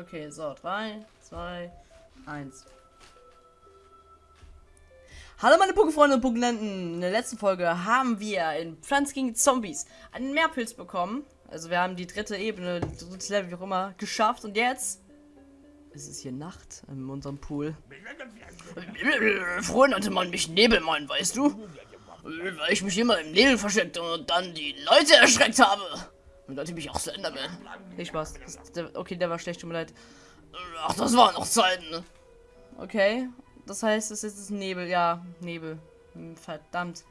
Okay, so, 3, 2, 1. Hallo meine Pokefreunde und Pokelenten. In der letzten Folge haben wir in Pflanz gegen Zombies einen Meerpilz bekommen. Also wir haben die dritte Ebene, drittes Level, wie auch immer, geschafft. Und jetzt ist es hier Nacht in unserem Pool. Früher nannte man mich Nebelmann, weißt du? Weil ich mich immer im Nebel versteckte und dann die Leute erschreckt habe. Und nannte mich auch Slenderman. Nicht Spaß. Der, okay, der war schlecht, tut mir leid. Ach, das waren noch Zeiten. ne? Okay, das heißt, es ist Nebel. Ja, Nebel. Hm, Verdammt.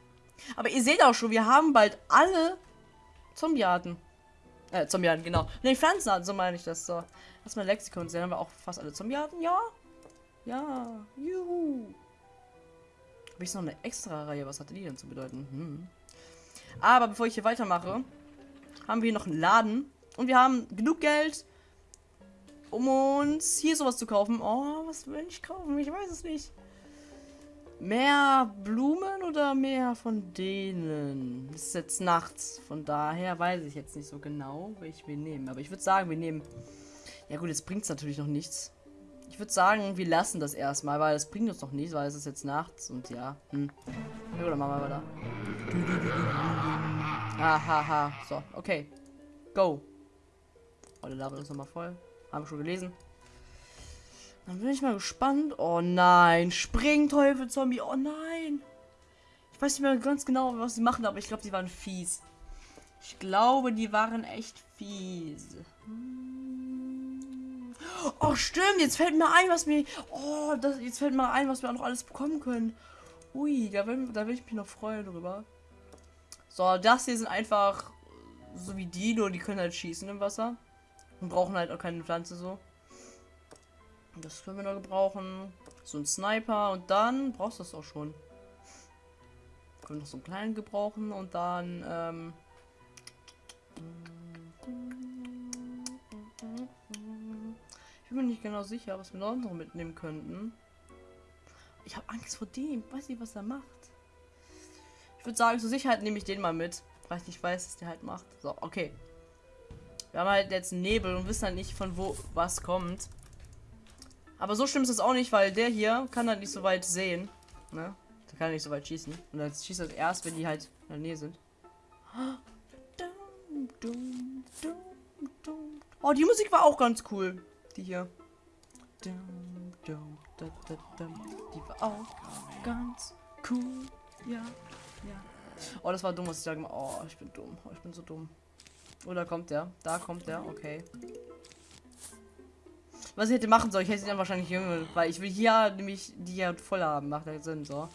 Aber ihr seht auch schon, wir haben bald alle Zombiearten. Äh, Zombiearten, genau. Ne, Pflanzenarten, so meine ich das. So. Erstmal Lexikon sehen, haben wir auch fast alle Zombiearten. Ja. Ja. Juhu. Habe ich noch eine extra Reihe? Was hatte die denn zu bedeuten? Hm. Aber bevor ich hier weitermache, haben wir hier noch einen Laden. Und wir haben genug Geld, um uns hier sowas zu kaufen. Oh, was will ich kaufen? Ich weiß es nicht. Mehr Blumen oder mehr von denen? Es ist jetzt nachts. Von daher weiß ich jetzt nicht so genau, welche wir nehmen. Aber ich würde sagen, wir nehmen... Ja gut, jetzt bringt es natürlich noch nichts. Ich würde sagen, wir lassen das erstmal, weil es bringt uns noch nichts, weil es ist jetzt nachts und ja. Hm. Ja, oder machen wir weiter. Ahaha. So, okay. Go. Oh, der Level ist nochmal voll. Haben wir schon gelesen. Dann bin ich mal gespannt. Oh nein. Springteufel Zombie. Oh nein. Ich weiß nicht mehr ganz genau, was sie machen, aber ich glaube, die waren fies. Ich glaube, die waren echt fies. Oh, stimmt. Jetzt fällt mir ein, was mir. Oh, das, jetzt fällt mir ein, was wir auch noch alles bekommen können. Ui, da will, da will ich mich noch freuen drüber. So, das hier sind einfach so wie die, nur die können halt schießen im Wasser. Und brauchen halt auch keine Pflanze so. Das können wir noch gebrauchen. So ein Sniper und dann brauchst du das auch schon. Können noch so einen kleinen gebrauchen und dann ähm ich bin mir nicht genau sicher, was wir noch mitnehmen könnten. Ich habe Angst vor dem. Weiß nicht, was er macht. Würde sagen, zur Sicherheit nehme ich den mal mit. Weil ich nicht weiß, was der halt macht. So, okay. Wir haben halt jetzt Nebel und wissen halt nicht, von wo was kommt. Aber so schlimm ist es auch nicht, weil der hier kann halt nicht so weit sehen. Ne? Der kann nicht so weit schießen. Und dann schießt er erst, wenn die halt in der Nähe sind. Oh, die Musik war auch ganz cool. Die hier. Die war auch ganz cool. Ja, ja. Oh, das war dumm, was ich sage. Oh, ich bin dumm. Oh, ich bin so dumm. Oh, da kommt der. Da kommt der. Okay. Was ich hätte machen sollen, ich hätte dann wahrscheinlich jünger, weil ich will hier nämlich die ja voll haben. Macht ja Sinn, so.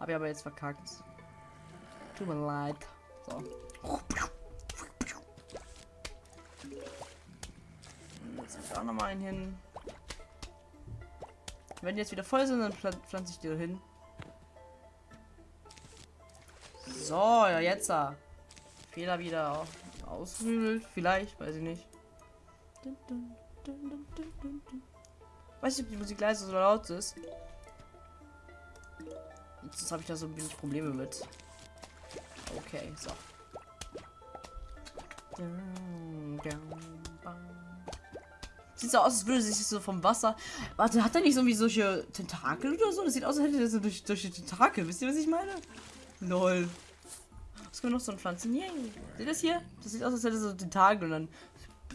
Habe ich aber jetzt verkackt. Tut mir leid. So. Jetzt auch noch mal einen hin. Wenn die jetzt wieder voll sind, dann pflanze ich die hin. So, ja, jetzt da. Fehler wieder ausgehöhlt. Vielleicht, weiß ich nicht. Weiß nicht, ob die Musik leise oder laut ist. Jetzt habe ich da so ein wenig Probleme mit. Okay, so. Sieht so aus, als würde sich so vom Wasser. Warte, hat er nicht so wie solche Tentakel oder so? Das sieht aus, als hätte er so durch, durch die Tentakel. Wisst ihr, was ich meine? Lol. Wir noch so ein Pflanzen? Yay. Seht das hier? Das sieht aus, als hätte so Tentakel und dann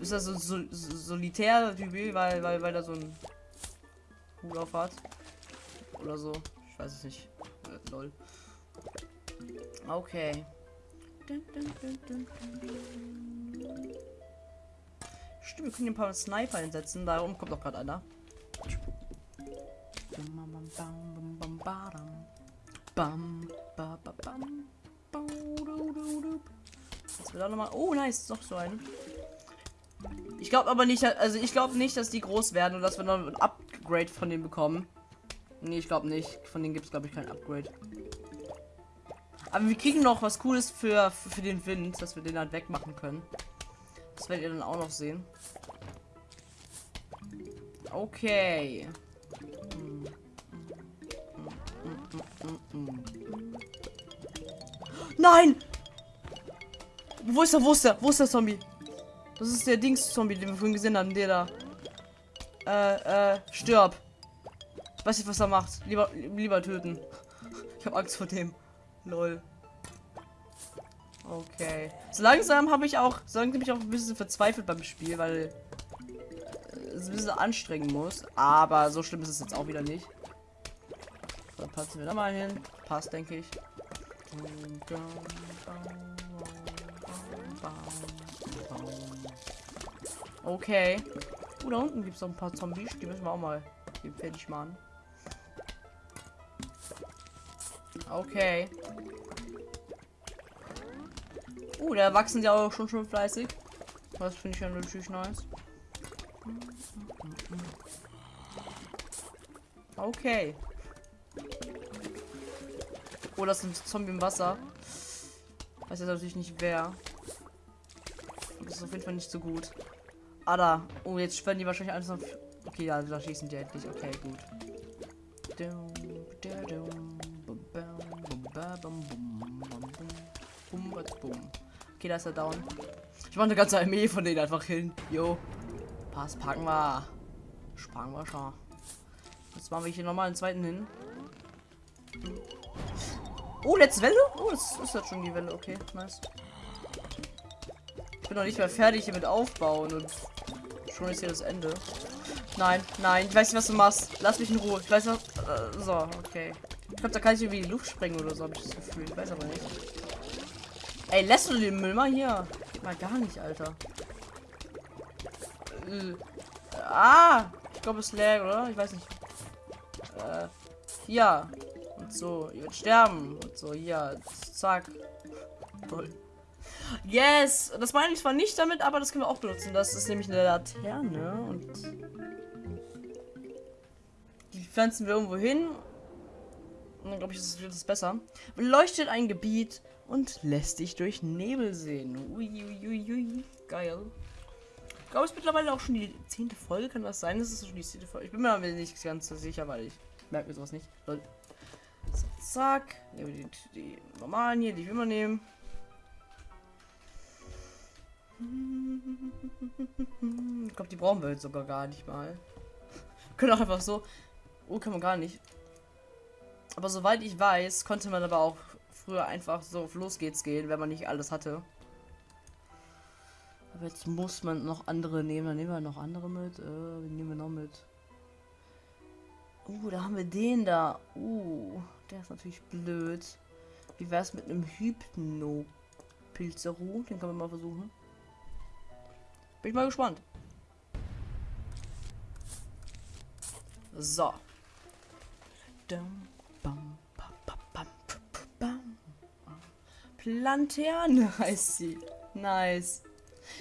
ist das so, so, so solitär, weil, weil, weil er so ein Hut auf hat. Oder so. Ich weiß es nicht. Äh, lol. Okay. Stimmt, wir können ein paar Sniper einsetzen. Darum kommt doch gerade einer. Bam, ba, ba, bam. Jetzt wird auch noch mal. Oh, nice, noch so ein. Ich glaube aber nicht, also ich glaube nicht, dass die groß werden und dass wir noch ein Upgrade von denen bekommen. Nee, ich glaube nicht. Von denen gibt es, glaube ich, kein Upgrade. Aber wir kriegen noch was Cooles für, für, den Wind, dass wir den halt wegmachen können. Das werdet ihr dann auch noch sehen. Okay. Nein! Wo ist der? Wo ist der? Wo ist der Zombie? Das ist der Dings-Zombie, den wir vorhin gesehen haben. Der da. Äh, äh, stirb. Ich weiß nicht, was er macht. Lieber, lieber töten. Ich habe Angst vor dem. Lol. Okay. So langsam habe ich auch, so langsam bin ich auch ein bisschen verzweifelt beim Spiel, weil es ein bisschen anstrengen muss. Aber so schlimm ist es jetzt auch wieder nicht. Dann passen wir da mal hin. Passt, denke ich. Okay. Oh, da unten gibt es noch ein paar Zombies. Die müssen wir auch mal fertig machen. Okay. Uh, da wachsen die auch schon schon fleißig. Das finde ich ja natürlich nice. Okay. Oh, das ist ein Zombie im Wasser. Weiß jetzt natürlich nicht wer. Das ist auf jeden Fall nicht so gut. Ah, da. Oh, jetzt werden die wahrscheinlich alles noch. Okay, ja, da schießen die endlich. Okay, gut. Okay, da ist er down. Ich mache eine ganze Armee von denen einfach hin. Jo. Pass, packen wir. Sparen wir schon. Jetzt machen wir hier nochmal einen zweiten hin. Oh, letzte Welle? Oh, das ist jetzt schon die Welle. Okay, nice. Ich bin noch nicht mehr fertig hier mit aufbauen und schon ist hier das Ende. Nein, nein, ich weiß nicht, was du machst. Lass mich in Ruhe. Ich weiß noch. Äh, so, okay. Ich glaube, da kann ich irgendwie in die Luft sprengen oder so, habe ich das Gefühl. Ich weiß aber nicht. Ey, lässt du den Müll mal hier? Mal gar nicht, Alter. Äh, ah! Ich glaube, es lag, oder? Ich weiß nicht. Äh, hier. Und so. Ihr wird sterben. Und so, hier. Zack. Toll. Yes! Das meine ich zwar nicht damit, aber das können wir auch benutzen. Das ist nämlich eine Laterne. Und die pflanzen wir irgendwo hin. Und dann glaube ich, wird es besser. Beleuchtet ein Gebiet und lässt dich durch Nebel sehen. Uiuiui. Ui, ui. Geil. Ich glaube, es ist mittlerweile auch schon die zehnte Folge. Kann das sein? Das ist schon die zehnte Folge. Ich bin mir nicht ganz so sicher, weil ich merke mir sowas nicht. So, zack. Die, die, normalen hier, die ich immer nehmen. Ich glaube, die brauchen wir jetzt sogar gar nicht mal. Können auch einfach so. Oh, kann man gar nicht. Aber soweit ich weiß, konnte man aber auch früher einfach so auf los geht's gehen, wenn man nicht alles hatte. Aber jetzt muss man noch andere nehmen. Dann nehmen wir noch andere mit. Äh, nehmen wir noch mit? Uh, da haben wir den da. Uh, der ist natürlich blöd. Wie wär's mit einem Hypno Pilzeru? Den kann man mal versuchen. Bin ich mal gespannt. So. Lanterne heißt sie. Nice.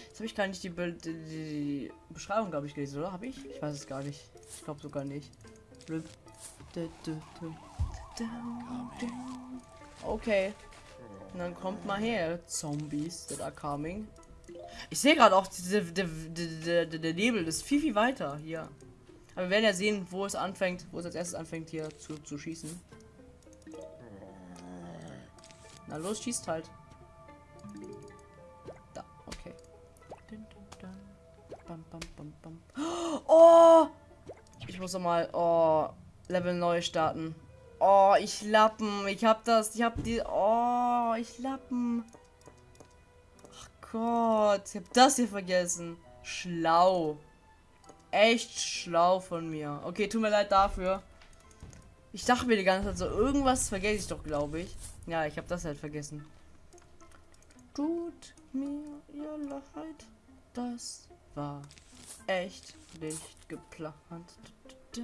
Jetzt habe ich gar nicht die, Be die Beschreibung, glaube ich, gelesen, oder? Habe ich? Ich weiß es gar nicht. Ich glaube sogar nicht. Okay. Und dann kommt mal her, Zombies that are coming. Ich sehe gerade auch, der, Nebel ist viel, viel weiter hier. Aber wir werden ja sehen, wo es anfängt, wo es als erstes anfängt hier zu, zu schießen. Na los, schießt halt. Da, okay. Oh! Ich muss noch mal, oh, Level neu starten. Oh, ich lappen. Ich hab das. Ich hab die. Oh, ich lappen. Gott, ich habe das hier vergessen. Schlau. Echt schlau von mir. Okay, tut mir leid dafür. Ich dachte mir die ganze Zeit so, irgendwas vergesse ich doch, glaube ich. Ja, ich habe das halt vergessen. Tut mir ihr leid. Das war echt nicht geplant. So,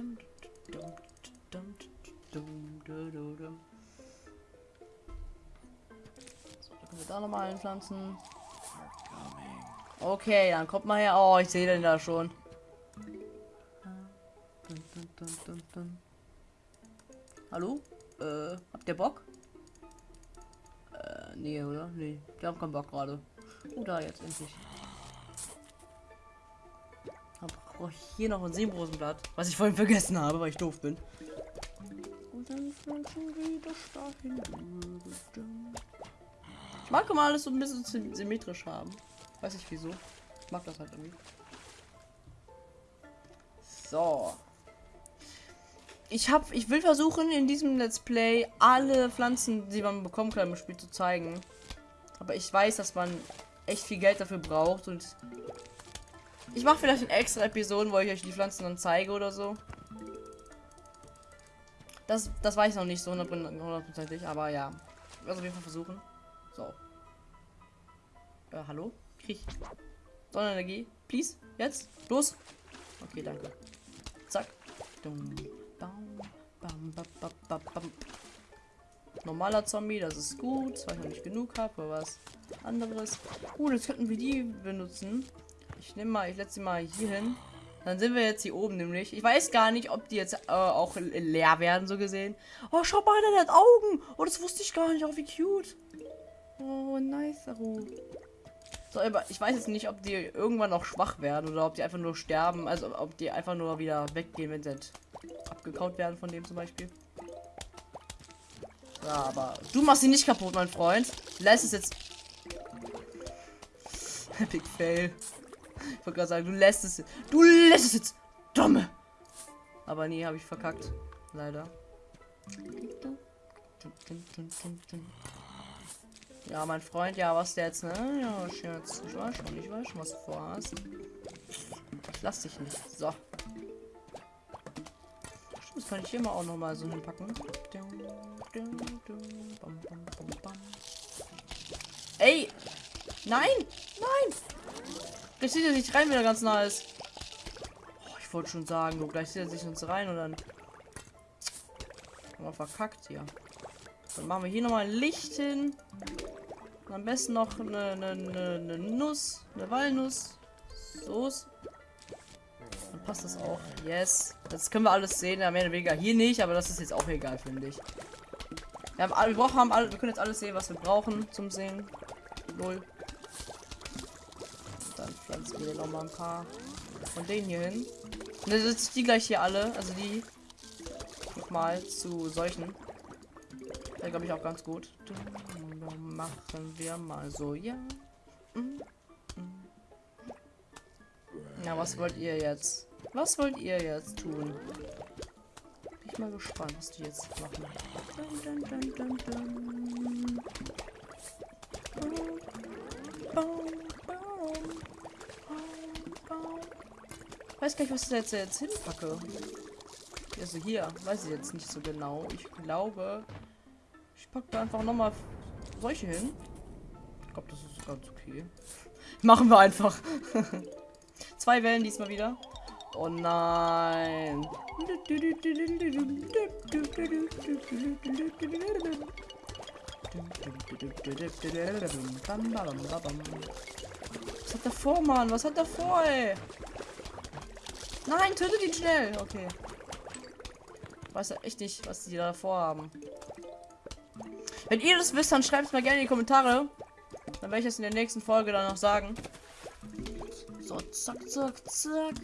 da können wir da nochmal einpflanzen. Okay, dann kommt mal her. Oh, ich sehe den da schon. Hallo? Äh, habt ihr Bock? Äh, nee, oder? Nee, die haben keinen Bock gerade. Oh, da jetzt endlich. Brauche ich hier noch ein Seebrosenblatt, was ich vorhin vergessen habe, weil ich doof bin. Und dann schon wieder dahin. Ich mag immer alles so ein bisschen symmetrisch haben. Weiß ich wieso. Ich mag das halt irgendwie. So. Ich hab, ich will versuchen in diesem Let's Play alle Pflanzen, die man bekommen kann im Spiel zu zeigen. Aber ich weiß, dass man echt viel Geld dafür braucht und ich mache vielleicht eine extra Episoden, wo ich euch die Pflanzen dann zeige oder so. Das, das weiß ich noch nicht so hundertprozentig, aber ja. Ich werde auf jeden Fall versuchen. So. Äh, hallo? Krieg. Sonnenenergie. Please. Jetzt. Los. Okay, danke. Zack. Dum, bam, bam, bam. Normaler Zombie, das ist gut, weil ich noch nicht genug habe, aber was anderes. Gut, jetzt könnten wir die benutzen. Ich nehme mal, ich setze sie mal hier hin. Dann sind wir jetzt hier oben nämlich. Ich weiß gar nicht, ob die jetzt äh, auch leer werden, so gesehen. Oh, schau mal, der hat Augen. Oh, das wusste ich gar nicht. Oh, wie cute. Oh, nice. So, aber ich weiß jetzt nicht, ob die irgendwann noch schwach werden oder ob die einfach nur sterben. Also, ob die einfach nur wieder weggehen, wenn sie halt abgekaut werden von dem zum Beispiel. Ja, aber du machst sie nicht kaputt, mein Freund. Lässt es jetzt. Epic Fail. Ich wollte gerade sagen, du lässt es. Du lässt es jetzt. Dumme. Aber nee, habe ich verkackt. Leider. Ja, mein Freund, ja, was jetzt, ne? Ja, Scherz. Ich weiß schon, ich weiß schon, was du vorhast. Ich lass dich nicht. So. Das kann ich hier mal auch noch mal so hinpacken. Ey! Nein! Nein! Gleich sieht er sich rein, wenn er ganz nah ist. Oh, ich wollte schon sagen, du, gleich sieht er sich uns rein und dann. Wir verkackt hier. Dann machen wir hier nochmal ein Licht hin. Und am besten noch eine, eine, eine, eine Nuss, eine Walnuss. So. Dann passt das auch. Yes. Das können wir alles sehen. Ja, mehr oder weniger hier nicht, aber das ist jetzt auch egal, finde ich. Wir haben, wir, haben alle, wir können jetzt alles sehen, was wir brauchen zum Sehen. Null pflanzen wir noch mal ein paar von denen hier hin. Und dann setze ich die gleich hier alle, also die nochmal zu solchen. Da glaube ich auch ganz gut. Dann machen wir mal so, ja. Ja, was wollt ihr jetzt? Was wollt ihr jetzt tun? Bin ich mal gespannt, was die jetzt machen. Dun, dun, dun, dun. Weiß gar nicht, was ich da jetzt, jetzt hinpacke. Also hier, weiß ich jetzt nicht so genau. Ich glaube, ich packe da einfach nochmal solche hin. Ich glaube, das ist ganz okay. Machen wir einfach. Zwei Wellen diesmal wieder. Oh nein. Was hat der vor, Mann? Was hat der vor, ey? Nein, tötet ihn schnell. Okay. Weiß ja echt nicht, was die da vorhaben. Wenn ihr das wisst, dann schreibt es mal gerne in die Kommentare. Dann werde ich es in der nächsten Folge dann noch sagen. So, zack, zack, zack.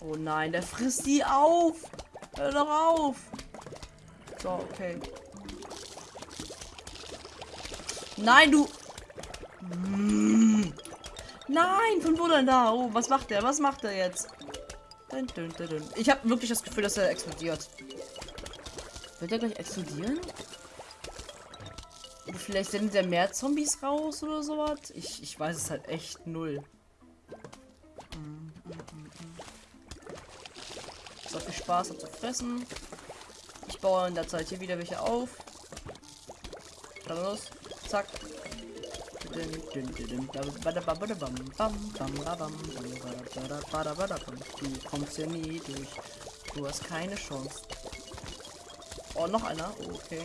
Oh nein, der frisst die auf. Hör doch auf. So, okay. Nein, du. Nein, von wo denn da? Oh, was macht der? Was macht er jetzt? Ich habe wirklich das Gefühl, dass er explodiert. Wird er gleich explodieren? Oder vielleicht sendet er mehr Zombies raus oder sowas? Ich, ich weiß es halt echt null. So viel Spaß hat zu fressen. Ich baue in der Zeit hier wieder welche auf. Dann los. Zack. Du kommst ja nie durch. Du hast keine Chance. Oh, noch einer. Oh, okay.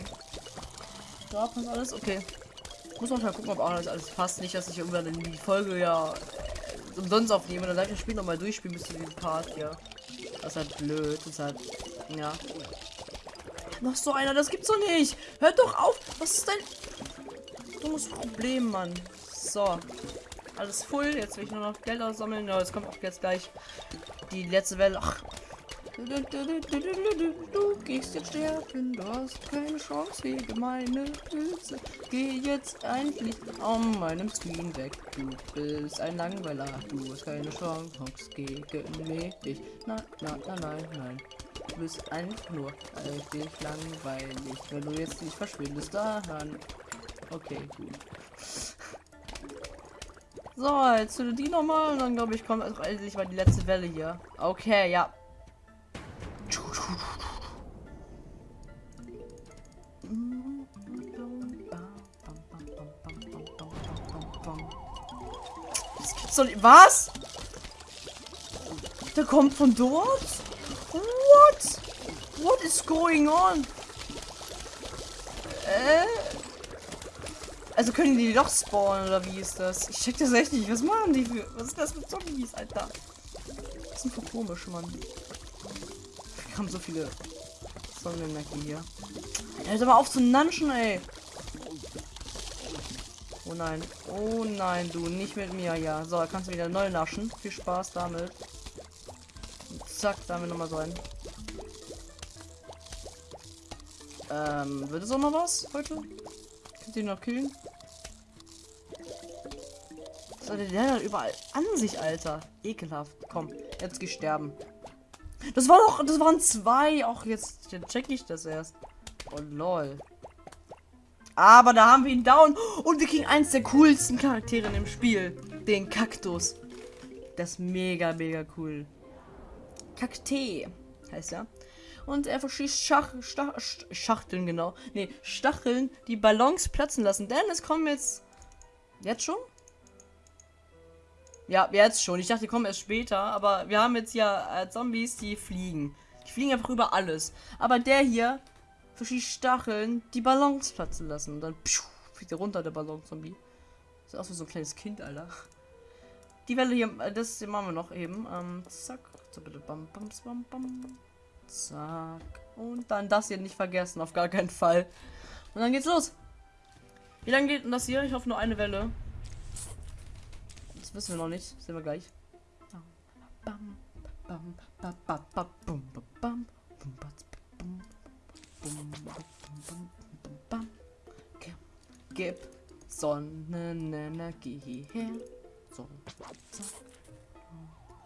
Da passt alles. Okay. Muss man mal gucken, ob auch alles, alles passt. Nicht, dass ich irgendwann in die Folge ja äh, umsonst aufnehme. Dann ich das Spiel nochmal durchspielen bis zu diesem Part hier. Das ist halt blöd. Das ist halt. Ja. Noch so einer, das gibt's doch nicht. Hört doch auf. Was ist denn dummes Problem, Mann. So. Alles voll. Jetzt will ich nur noch Geld aussammeln. Ja, es kommt auch jetzt gleich die letzte Welle. Ach. Du gehst jetzt sterben, du hast keine Chance gegen meine Pilze. Geh jetzt endlich um meinem Screen weg. Du bist ein Langweiler, du hast keine Chance gegen mich. Nein, nein, nein, nein, nein. Du bist einfach nur richtig langweilig, wenn du jetzt nicht verschwindest daran. Okay, gut. So, jetzt zu die nochmal und dann glaube ich kommt also endlich mal die letzte Welle hier. Okay, ja. Das gibt's doch nicht. Was? Der kommt von dort? What? What is going on? Äh? Also können die doch spawnen oder wie ist das? Ich check das echt nicht. Was machen die für. Was ist das mit Zombies, Alter? Das sind voll komisch, Mann. Wir haben so viele Sonnenenergie hier. Hört aber auf zu nanschen, ey. Oh nein. Oh nein, du. Nicht mit mir, ja. So, kannst du wieder neu naschen. Viel Spaß damit. Und zack, da haben wir nochmal so einen. Ähm, wird es auch noch was heute? Könnt ihr noch killen? Was hat der hat überall an sich, Alter? Ekelhaft. Komm, jetzt geh sterben. Das war doch, das waren zwei. Auch jetzt, jetzt check ich das erst. Oh lol. Aber da haben wir ihn down und wir kriegen eins der coolsten Charaktere dem Spiel. Den Kaktus. Das ist mega, mega cool. Kaktee heißt er. Und er verschießt Schach, Stach, Schachteln, genau. Ne, Stacheln, die Ballons platzen lassen. Denn es kommen jetzt. Jetzt schon? Ja, jetzt schon. Ich dachte, die kommen erst später. Aber wir haben jetzt ja äh, Zombies, die fliegen. Die fliegen einfach über alles. Aber der hier verschießt Stacheln, die Ballons platzen lassen. Und dann pschuh, fliegt er runter, der Ballon-Zombie. Sieht aus wie so ein kleines Kind, Alter. Die Welle hier, äh, das machen wir noch eben. Ähm, zack. Bam, bam, bam, bam. Zack. Und dann das hier nicht vergessen, auf gar keinen Fall. Und dann geht's los. Wie lange geht denn das hier? Ich hoffe nur eine Welle. Das wissen wir noch nicht. Das sehen wir gleich. Gib Sonnenenergie hierher. So.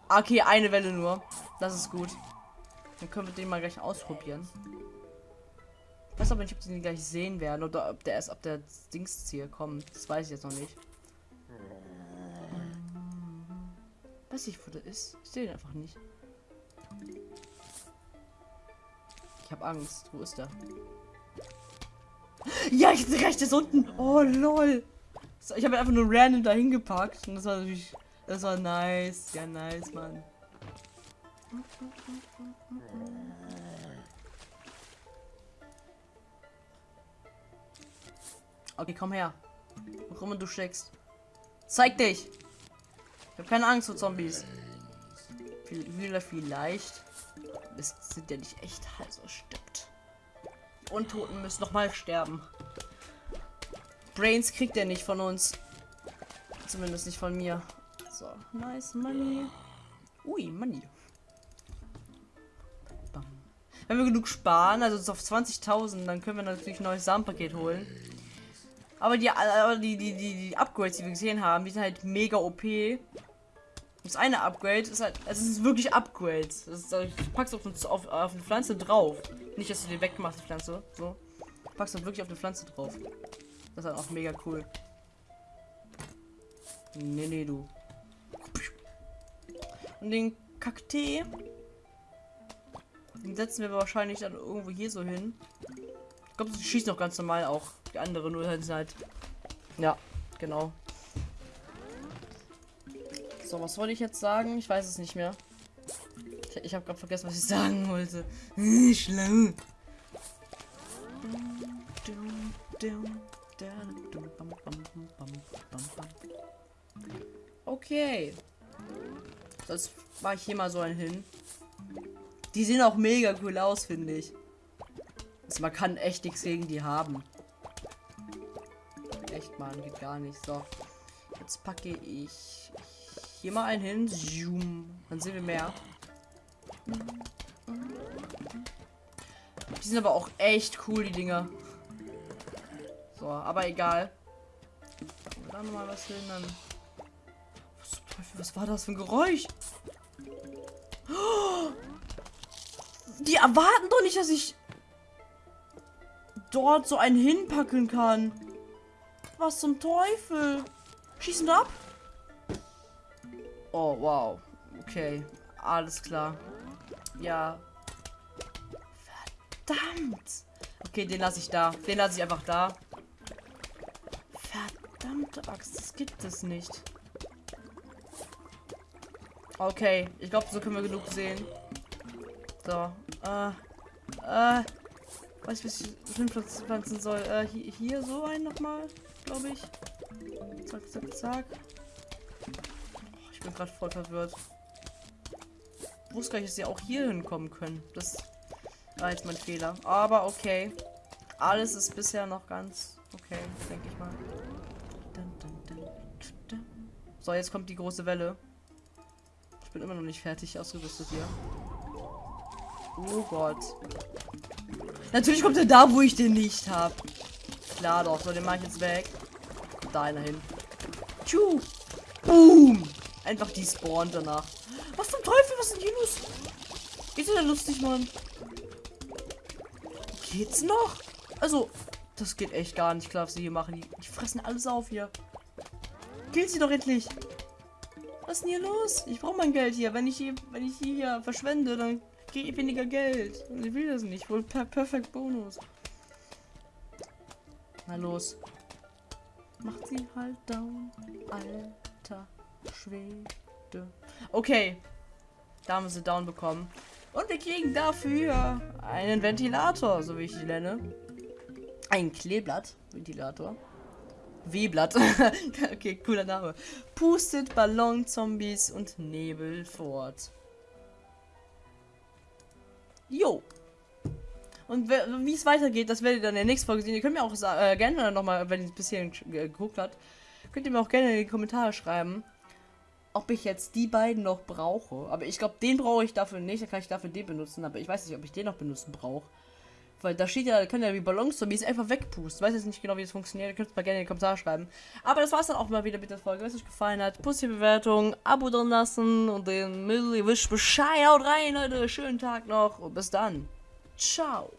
Ah, okay, eine Welle nur. Das ist gut. Dann können wir den mal gleich ausprobieren. Ich weiß aber nicht, ob die den gleich sehen werden oder ob der erst ab der Dingsziel kommt. Das weiß ich jetzt noch nicht. Weiß ich, wo der ist. Ich sehe ihn einfach nicht. Ich habe Angst. Wo ist der? Ja, ich sehe recht, ist unten. Oh, lol. Ich habe einfach nur random dahin gepackt. Und das war natürlich. Das war nice. Ja, nice, Mann. Okay, komm her. Warum du steckst. Zeig dich. Ich habe keine Angst vor Zombies. Wieder vielleicht. Es sind ja nicht echt also stimmt. Die Untoten müssen noch mal sterben. Brains kriegt er nicht von uns. Zumindest nicht von mir. So, nice money. Ui, money. Wenn wir genug sparen, also auf 20.000, dann können wir natürlich ein neues Samenpaket holen. Aber die, die, die, die, Upgrades, die wir gesehen haben, die sind halt mega OP. Das eine Upgrade ist halt, also es ist wirklich Upgrades. Das ist, du packst auf, auf, auf eine Pflanze drauf. Nicht, dass du die wegmachst, die Pflanze. So. Packst du wirklich auf eine Pflanze drauf. Das ist halt auch mega cool. Nee, nee, du. Und den Kaktee. Den setzen wir wahrscheinlich dann irgendwo hier so hin. Ich glaube, sie schießt noch ganz normal auch. Die andere nur halt. Ja, genau. So, was wollte ich jetzt sagen? Ich weiß es nicht mehr. Ich, ich habe gerade vergessen, was ich sagen wollte. Schlau. Okay. Das war ich hier mal so ein hin. Die sehen auch mega cool aus, finde ich. Also man kann echt nichts gegen die haben. Echt, man, geht gar nicht. So. Jetzt packe ich hier mal einen hin. Zoom. Dann sehen wir mehr. Die sind aber auch echt cool, die Dinger. So, aber egal. Da nochmal was hin, dann. Was was war das für ein Geräusch? Oh! Die erwarten doch nicht, dass ich dort so einen hinpacken kann. Was zum Teufel? Schießen wir ab? Oh, wow. Okay. Alles klar. Ja. Verdammt. Okay, den lasse ich da. Den lasse ich einfach da. Verdammte Axt, das gibt es nicht. Okay, ich glaube, so können wir genug sehen. So, äh, äh, weiß was ich hinpflanzen soll. Äh, hier, hier so ein nochmal, glaube ich. Zack, zack, zack. Ich bin gerade voll verwirrt. Ich wusste gar nicht, dass sie auch hier hinkommen können. Das war jetzt mein Fehler. Aber okay. Alles ist bisher noch ganz okay, denke ich mal. So, jetzt kommt die große Welle. Ich bin immer noch nicht fertig ausgerüstet hier. Oh Gott. Natürlich kommt er da, wo ich den nicht habe. Klar doch. So, den mache ich jetzt weg. Da einer hin. Tschu. Boom. Einfach die spawnt danach. Was zum Teufel? Was denn hier los? Ist ja lustig, Mann. Geht's noch? Also, das geht echt gar nicht klar, was sie hier machen. Die, die fressen alles auf hier. Killt sie doch endlich. Was ist denn hier los? Ich brauche mein Geld hier. Wenn ich hier, wenn ich hier verschwende, dann ich weniger Geld. Ich will das nicht. Wohl per Perfekt Bonus. Na los. Macht sie halt down. Alter Schwede. Okay. Da haben wir sie down bekommen. Und wir kriegen dafür einen Ventilator, so wie ich ihn nenne. Ein Kleeblatt-Ventilator. W-Blatt. okay, cooler Name. Pustet Ballon, Zombies und Nebel fort. Jo. Und wie es weitergeht, das werdet ihr dann in der nächsten Folge sehen. Ihr könnt mir auch äh, gerne nochmal, wenn ihr es bisher geguckt habt, könnt ihr mir auch gerne in die Kommentare schreiben, ob ich jetzt die beiden noch brauche. Aber ich glaube, den brauche ich dafür nicht. Dann kann ich dafür den benutzen. Aber ich weiß nicht, ob ich den noch benutzen brauche. Weil da steht ja, können ja wie Ballons-Zombies einfach wegpusten. Weiß jetzt nicht genau, wie es funktioniert. Ihr könnt es mal gerne in die Kommentare schreiben. Aber das war's dann auch mal wieder mit der Folge. Wenn es euch gefallen hat, positive Bewertung, Abo drin lassen und den Müll, ihr wischt Bescheid. Haut rein, Leute. Schönen Tag noch und bis dann. Ciao.